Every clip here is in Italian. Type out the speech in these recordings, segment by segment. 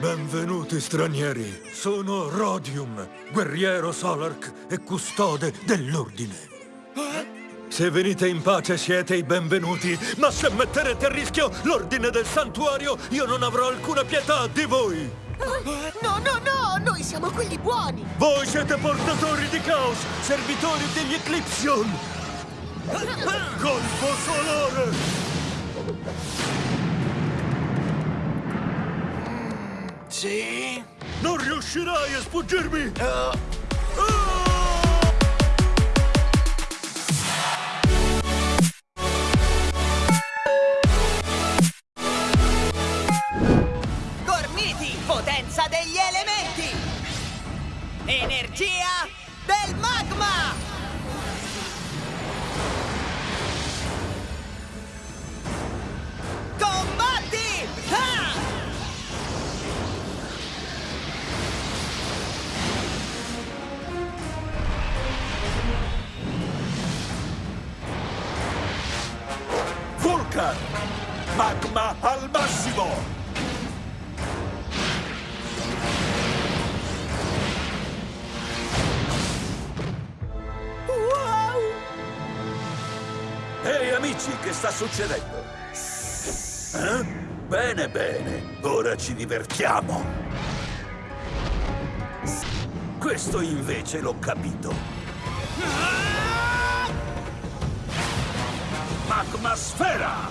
Benvenuti stranieri. Sono Rodium, guerriero Solark e custode dell'ordine. Se venite in pace siete i benvenuti, ma se metterete a rischio l'ordine del santuario, io non avrò alcuna pietà di voi. No, no, no! Noi siamo quelli buoni! Voi siete portatori di caos, servitori degli Eclipsion. Colpo solare! Sì? Non riuscirai a sfuggirmi! Oh. Gormiti, potenza degli elementi! Energia Vulcan! Magma al massimo! Wow! Ehi amici, che sta succedendo? Eh? Bene, bene, ora ci divertiamo. Questo invece l'ho capito. Magma sfera!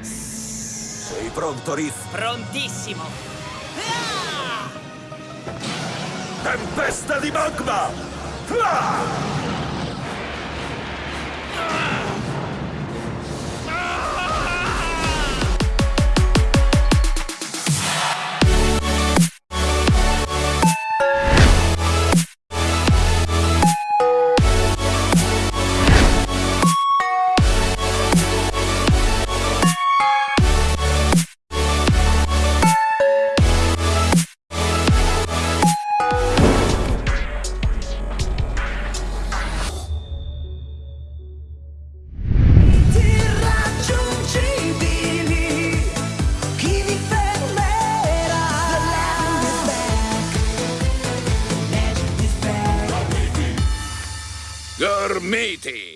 Sei pronto, Riff? Prontissimo! Ah! Tempesta di magma! Back.